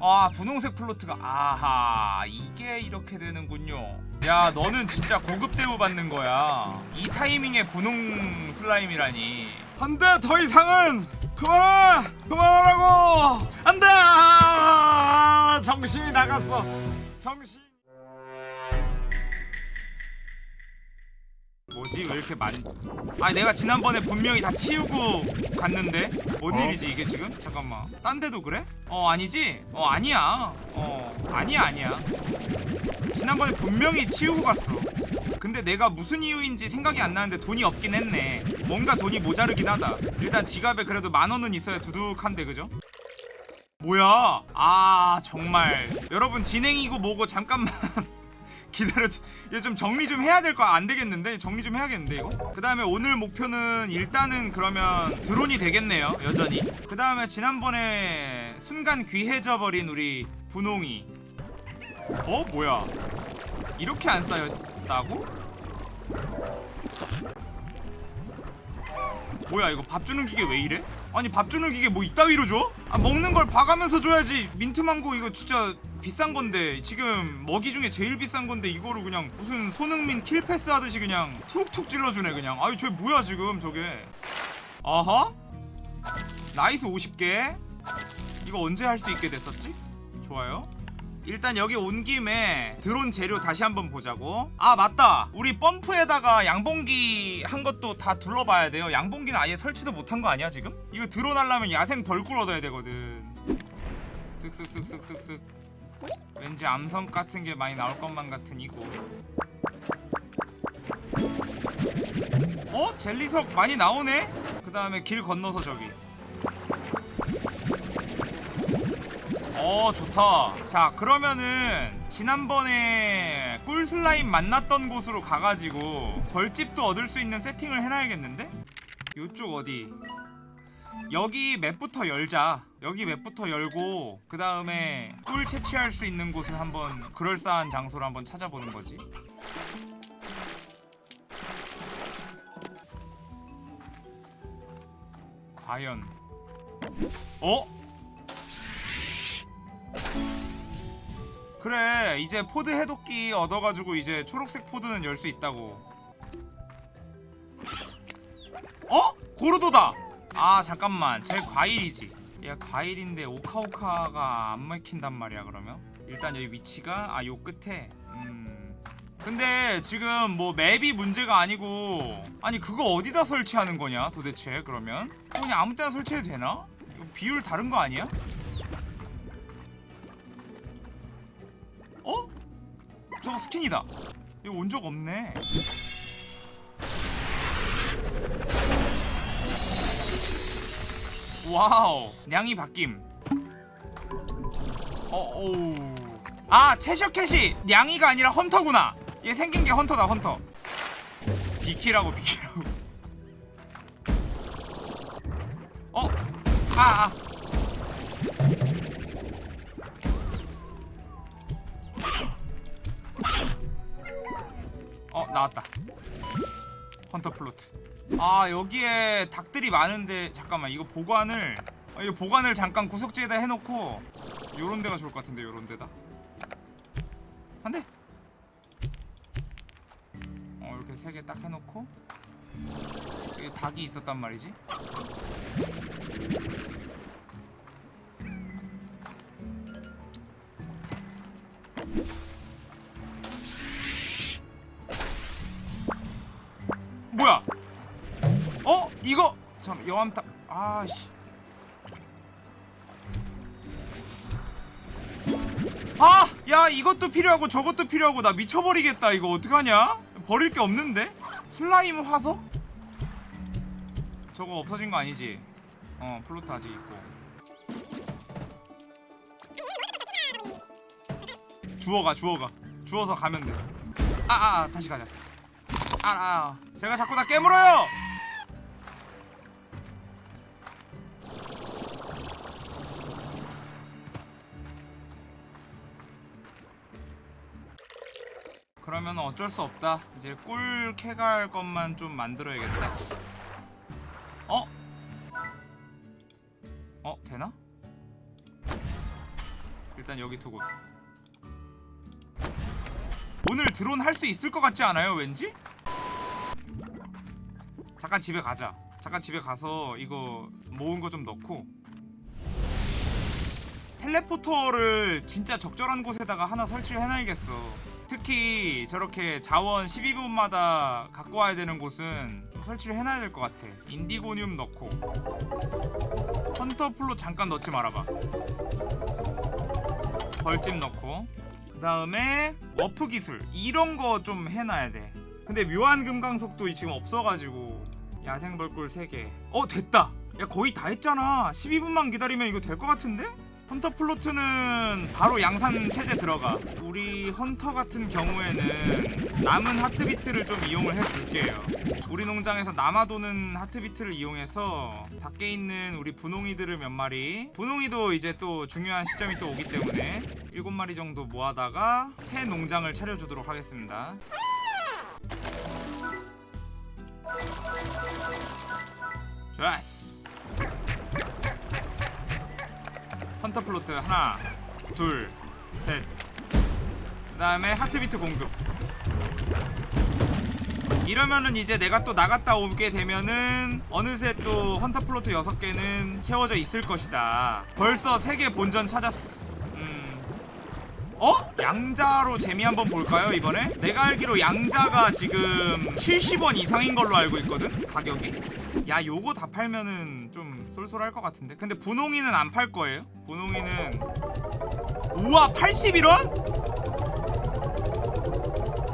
아 분홍색 플로트가 아하 이게 이렇게 되는군요. 야 너는 진짜 고급 대우 받는 거야. 이 타이밍에 분홍 슬라임이라니. 안돼 더 이상은! 그만해 그만하라고! 안돼! 아, 정신이 나갔어. 정신 뭐지? 왜 이렇게 많이 아 내가 지난번에 분명히 다 치우고 갔는데? 뭔 어? 일이지 이게 지금? 잠깐만. 딴 데도 그래? 어 아니지? 어 아니야. 어 아니야 아니야. 지난번에 분명히 치우고 갔어. 근데 내가 무슨 이유인지 생각이 안 나는데 돈이 없긴 했네. 뭔가 돈이 모자르긴 하다. 일단 지갑에 그래도 만 원은 있어야 두둑한데 그죠? 뭐야? 아 정말. 여러분 진행이고 뭐고 잠깐만 기다려 이거 좀 정리 좀 해야 될 거 안 되겠는데? 정리 좀 해야겠는데 이거? 그 다음에 오늘 목표는 일단은 그러면 드론이 되겠네요 여전히. 그 다음에 지난번에 순간 귀해져 버린 우리 분홍이. 어? 뭐야? 이렇게 안 쌓였다고? 뭐야 이거 밥 주는 기계 왜 이래? 아니 밥 주는 기계 뭐 이따위로 줘? 아 먹는 걸 봐가면서 줘야지. 민트망고 이거 진짜 비싼 건데 지금 먹이 중에 제일 비싼 건데 이거를 그냥 무슨 손흥민 킬패스 하듯이 그냥 툭툭 찔러주네 그냥. 아니 저게 뭐야 지금 저게. 아하? nice 50개. 이거 언제 할 수 있게 됐었지? 좋아요. 일단 여기 온 김에 드론 재료 다시 한번 보자고. 아 맞다. 우리 펌프에다가 양봉기 한 것도 다 둘러봐야 돼요. 양봉기는 아예 설치도 못한 거 아니야 지금? 이거 드론 하려면 야생 벌꿀 얻어야 되거든. 쓱쓱쓱쓱쓱쓱 왠지 암석 같은 게 많이 나올 것만 같은 이고 어? 젤리석 많이 나오네? 그 다음에 길 건너서 저기 어 좋다 자 그러면은 지난번에 꿀슬라임 만났던 곳으로 가가지고 벌집도 얻을 수 있는 세팅을 해놔야겠는데? 요쪽 어디 여기 맵부터 열자. 여기 맵부터 열고 그 다음에 꿀 채취할 수 있는 곳을 한번 그럴싸한 장소를 한번 찾아보는 거지. 과연. 어? 그래 이제 pod 해독기 얻어가지고 이제 초록색 pod는 열 수 있다고. 어? 고르도다 아 잠깐만. 쟤 과일이지. 얘 과일인데 오카오카가 안 먹힌단 말이야 그러면? 일단 여기 위치가 아 요 끝에. 음. 근데 지금 뭐 map이 문제가 아니고 아니 그거 어디다 설치하는 거냐 도대체 그러면? 그냥 아무 때나 설치해도 되나? 비율 다른 거 아니야? 어? 저거 스킨이다. 이거 온 적 없네 wow 냥이 바뀜. 어오. 아 채셔캣이 냥이가 아니라 hunter구나. 얘 생긴 게 헌터다 헌터. 비키라고 비키라고. 어? 아, 아. 어 나왔다. 헌터 플로트 아 여기에 닭들이 많은데 잠깐만 이거 보관을 아, 이거 보관을 잠깐 구석지에다 해놓고 요런 데가 좋을 것 같은데 요런 데다? 안돼 어 이렇게 세 개 딱 해놓고 여기 닭이 있었단 말이지 잠 여암탑 아씨 아! 야 이것도 필요하고 저것도 필요하고 나 미쳐버리겠다 이거 어떡하냐? 버릴 게 없는데? 슬라임 화석? 저거 없어진 거 아니지? 어 플로트 아직 있고 주워가 주워가 주워서 가면 돼 아아 아, 다시 가자 아, 아, 제가 자꾸 다 깨물어요! 그러면 어쩔 수 없다. 이제 꿀 캐갈 것만 좀 만들어야겠다. 어? 어, 되나? 일단 여기 두고 오늘 드론 할 수 있을 것 같지 않아요 왠지? 잠깐 집에 가자 잠깐 집에 가서 이거 모은 거 좀 넣고 teleporter를 진짜 적절한 곳에다가 하나 설치를 해놔야겠어 특히 저렇게 자원 12분마다 갖고 와야 되는 곳은 설치를 해놔야 될 것 같아. indigonium 넣고. hunter plort 잠깐 넣지 말아봐. 벌집 넣고. 그 다음에 워프 기술. 이런 거 좀 해놔야 돼. 근데 묘한 금강석도 지금 없어가지고 야생 벌꿀 3개. 어 됐다. 야 거의 다 했잖아. 12분만 기다리면 이거 될 것 같은데? 헌터 플로트는 바로 양산 체제 들어가. 우리 헌터 같은 경우에는 남은 하트비트를 좀 이용을 해줄게요. 우리 농장에서 남아도는 하트비트를 이용해서 밖에 있는 우리 분홍이들을 몇 마리 분홍이도 이제 또 중요한 시점이 또 오기 때문에 7마리 정도 모아다가 새 농장을 차려주도록 하겠습니다. 좋았어 hunter plort 하나 둘셋 그 다음에 heart beet 공급 이러면은 이제 내가 또 나갔다 오게 되면은 어느새 또 hunter plort 6개는 채워져 있을 것이다 벌써 3개 본전 찾았어 음. 어? 양자로 재미 한번 볼까요 이번에? 내가 알기로 양자가 지금 70원 이상인 걸로 알고 있거든 가격이 야 요거 다 팔면은 좀 쏠쏠할 것 같은데 근데 분홍이는 안 팔 거예요 분홍이는 우와 81원?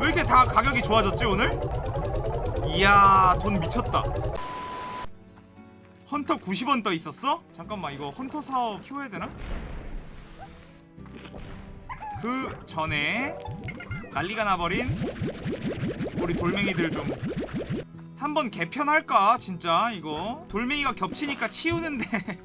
왜 이렇게 다 가격이 좋아졌지 오늘? 이야 돈 미쳤다 헌터 90원 떠 있었어? 잠깐만 이거 헌터 사업 키워야 되나? 그 전에 난리가 나버린 우리 돌멩이들 좀 한번 개편할까 진짜 이거? 돌멩이가 겹치니까 치우는데.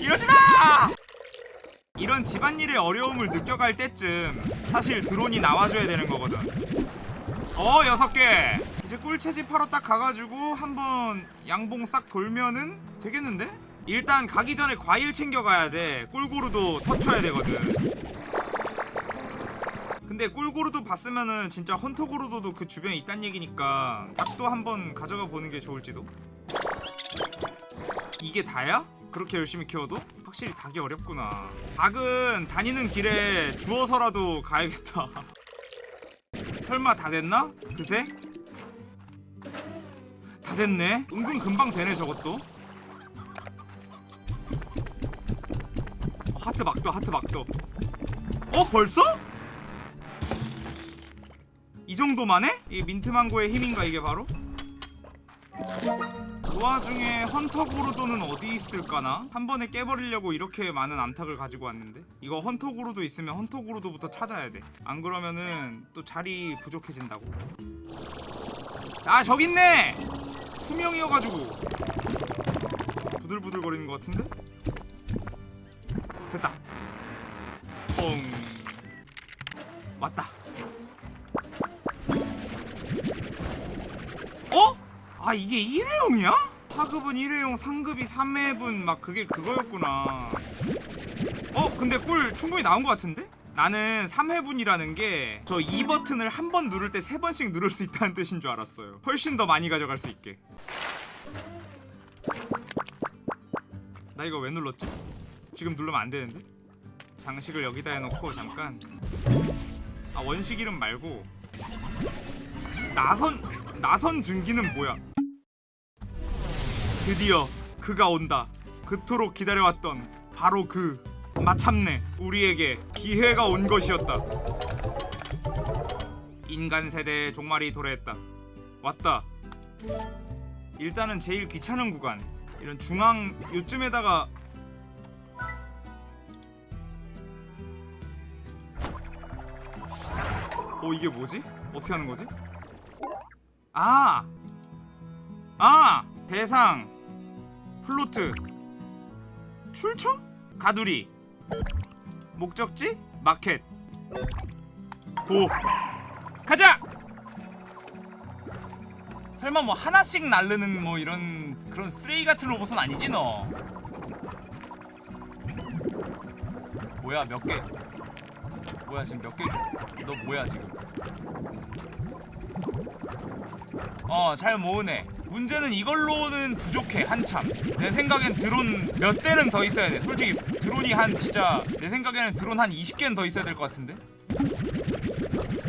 이러지마! 이런 집안일의 어려움을 느껴갈 때쯤 사실 드론이 나와줘야 되는 거거든. 어 여섯 개! 이제 꿀채집 하러 딱 가가지고 한번 양봉 싹 돌면은 되겠는데? 일단 가기 전에 과일 챙겨가야 돼. 꿀고루도 터쳐야 되거든 근데 꿀고루도 봤으면은 진짜 헌터고루도도 그 주변에 있단 얘기니까 닭도 한번 가져가 보는 게 좋을지도 이게 다야? 그렇게 열심히 키워도? 확실히 닭이 어렵구나 닭은 다니는 길에 주워서라도 가야겠다 설마 다 됐나? 그새? 다 됐네 은근 금방 되네 저것도 하트 막도 하트 막도 어 벌써? 이 정도만 해? 이 민트망고의 힘인가 이게 바로? 그 와중에 헌터 고르도는 어디 있을까나? 한 번에 깨버리려고 이렇게 많은 암탉을 가지고 왔는데 이거 헌터 고르도 있으면 헌터 고르도부터 찾아야 돼안 그러면은 또 자리 부족해진다고 아 저기 있네! 투명이어가지고 부들부들 거리는 것 같은데? 됐다 뻥 왔다 아 이게 일회용이야? 하급은 일회용, 상급이 3회분 막 그게 그거였구나 어? 근데 꿀 충분히 나온 것 같은데? 나는 3회분이라는 게저 E 버튼을 한 번 누를 때 세 번씩 누를 수 있다는 뜻인 줄 알았어요 훨씬 더 많이 가져갈 수 있게 나 이거 왜 눌렀지? 지금 누르면 안 되는데? 장식을 여기다 해놓고 잠깐 아 원식 이름 말고 나선 나선 증기는 뭐야? 드디어 그가 온다. 그토록 기다려왔던 바로 그 마참내 우리에게 기회가 온 것이었다. 인간 세대의 종말이 도래했다. 왔다. 일단은 제일 귀찮은 구간. 이런 중앙 요쯤에다가 어 이게 뭐지? 어떻게 하는 거지? 아! 아! 대상 플로트 출처? 가두리 목적지? 마켓 고 가자! 설마 뭐 하나씩 날르는 뭐 이런 그런 쓰레기 같은 로봇은 아니지 너? 뭐야 몇 개? 뭐야 지금 몇 개 줘? 너 뭐야 지금? 어 잘 모으네 문제는 이걸로는 부족해 한참. 내 생각엔 드론 몇 대는 더 있어야 돼. 솔직히 드론이 한 진짜 내 생각에는 드론 한 20개는 더 있어야 될 것 같은데?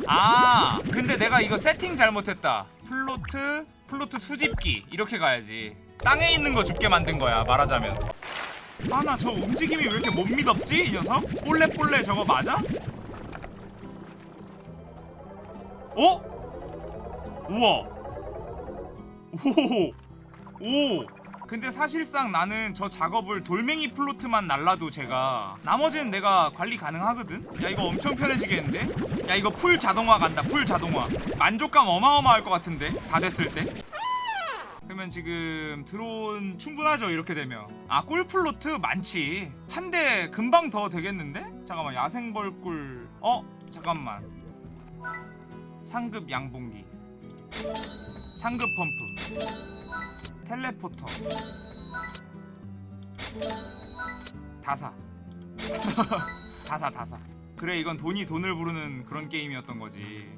아 근데 내가 이거 세팅 잘못했다. plort plort 수집기. 이렇게 가야지. 땅에 있는 거 줍게 만든 거야 말하자면. 아 나 저 움직임이 왜 이렇게 못 미덥지 이 녀석? 볼레볼레 저거 맞아? 어? 우와 오! 오! 근데 사실상 나는 저 작업을 돌멩이 plort만 날라도 제가 나머지는 내가 관리 가능하거든? 야 이거 엄청 편해지겠는데? 야 이거 full 자동화 간다 full 자동화 만족감 어마어마할 것 같은데? 다 됐을 때? 그러면 지금 드론 충분하죠 이렇게 되면 아 꿀플로트 많지 한 대 금방 더 되겠는데? 잠깐만 야생벌꿀 어? 잠깐만 상급 양봉기 상급 펌프 텔레포터 다사. 다사 다사. 그래 이건 돈이 돈을 부르는 그런 게임이었던 거지